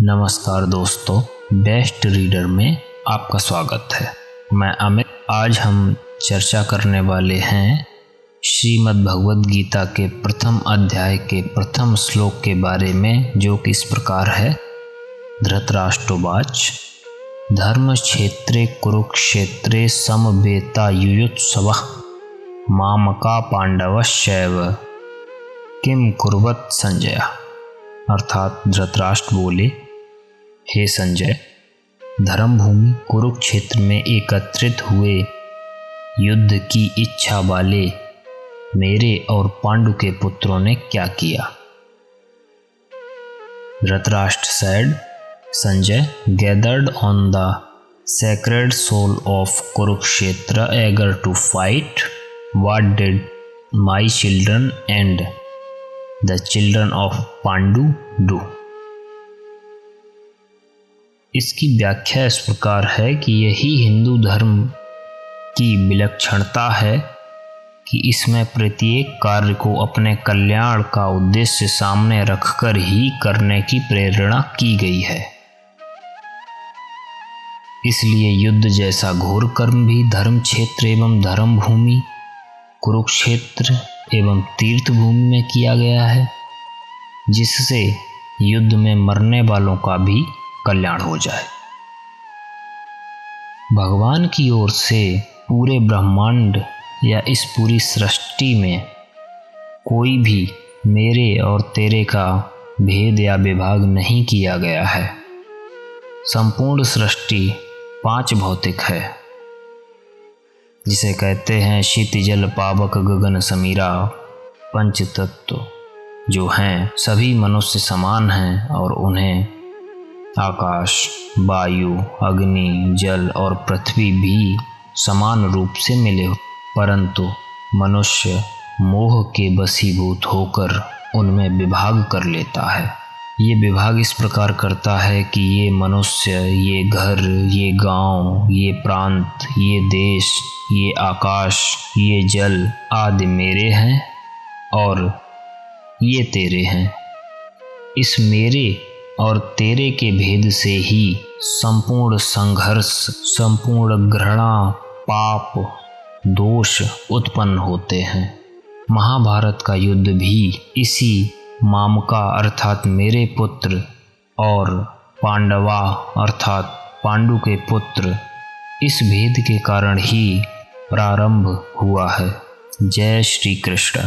नमस्कार दोस्तों best reader में आपका स्वागत है। मैं अमित, आज हम चर्चा करने वाले हैं श्रीमद् भगवद गीता के प्रथम अध्याय के प्रथम श्लोक के बारे में, जो कि इस प्रकार है? धृतराष्ट्रवाच। धर्म क्षेत्रे कुरुक्षेत्रे समवेता युयुत्सव। मामका पांडवशैव किम कुर्वत संजय। अर्थात धृतराष्ट्र बोले हे संजय, धर्मभूमि कुरुक्षेत्र में एकत्रित हुए युद्ध की इच्छा वाले मेरे और पांडु के पुत्रों ने क्या किया? Dhritarashtra said, Sanjay gathered on the sacred soil of Kurukshetra eager to fight what did my children and the children of Pandu do इसकी व्याख्या इस प्रकार है कि यही हिंदू धर्म की विलक्षणता है कि इसमें प्रत्येक कार्य को अपने कल्याण का उद्देश्य सामने रखकर ही करने की प्रेरणा की गई है। इसलिए युद्ध जैसा घोर कर्म भी धर्म क्षेत्र एवं धर्म भूमि कुरुक्षेत्र एवं तीर्थ भूमि में किया गया है, जिससे युद्ध में मरने वालों का भी कल्याण हो जाए। भगवान की ओर से पूरे ब्रह्मांड या इस पूरी सृष्टि में कोई भी मेरे और तेरे का भेद या विभाग नहीं किया गया है। संपूर्ण सृष्टि पाँच भौतिक है, जिसे कहते हैं शीत जल पावक, गगन, समीरा पंच तत्व जो हैं सभी मनुष्य समान हैं और उन्हें आकाश वायु अग्नि जल और पृथ्वी भी समान रूप से मिले परंतु मनुष्य मोह के बसीभूत होकर उनमें विभाग कर लेता है। ये विभाग इस प्रकार करता है कि ये मनुष्य ये घर ये गाँव, ये प्रांत ये देश ये आकाश ये जल आदि मेरे हैं और ये तेरे हैं। इस मेरे और तेरे के भेद से ही संपूर्ण संघर्ष, संपूर्ण घृणा, पाप, दोष उत्पन्न होते हैं। महाभारत का युद्ध भी इसी मामका अर्थात मेरे पुत्र और पांडवा अर्थात पांडु के पुत्र इस भेद के कारण ही प्रारंभ हुआ है। जय श्री कृष्ण।